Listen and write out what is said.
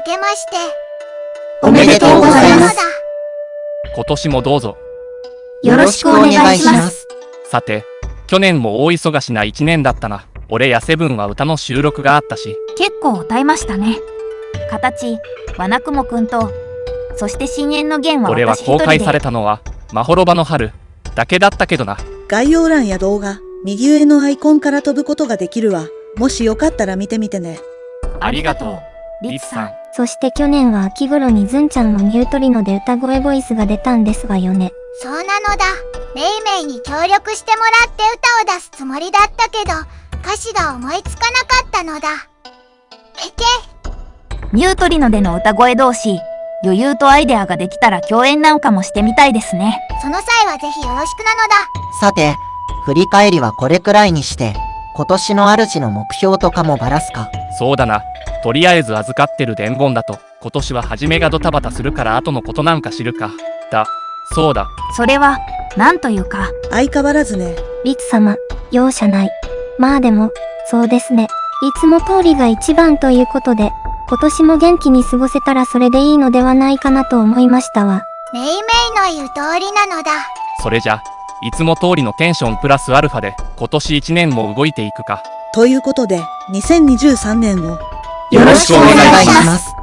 けまして、おめでとうございます。今年もどうぞ。よろしくお願いします。さて、去年も大忙しな一年だったな。俺やセブンは歌の収録があったし、結構歌いましたね。形、わなくもくんと、そして深淵の弦は俺は私一人で公開されたのは、まほろばの春だけだったけどな。概要欄や動画、右上のアイコンから飛ぶことができるわ。もしよかったら見てみてね。ありがとう、リツさん。そして去年は秋頃にズンちゃんのニュートリノで歌声ボイスが出たんですわよね。そうなのだ。メイメイに協力してもらって歌を出すつもりだったけど、歌詞が思いつかなかったのだ。へけ、ニュートリノでの歌声同士、余裕とアイデアができたら共演なんかもしてみたいですね。その際はぜひよろしくなのだ。さて、振り返りはこれくらいにして、今年の主の目標とかもばらすか。そうだな。とりあえず預かってる伝言だと、今年は初めがドタバタするから後のことなんか知るか。だ、そうだ。それは、なんというか、相変わらずね。リツ様、容赦ない。まあでも、そうですね。いつも通りが一番ということで、今年も元気に過ごせたらそれでいいのではないかなと思いましたわ。メイメイの言う通りなのだ。それじゃ、いつも通りのテンションプラスアルファで、今年1年も動いていくか。ということで、2023年を、よろしくお願いします。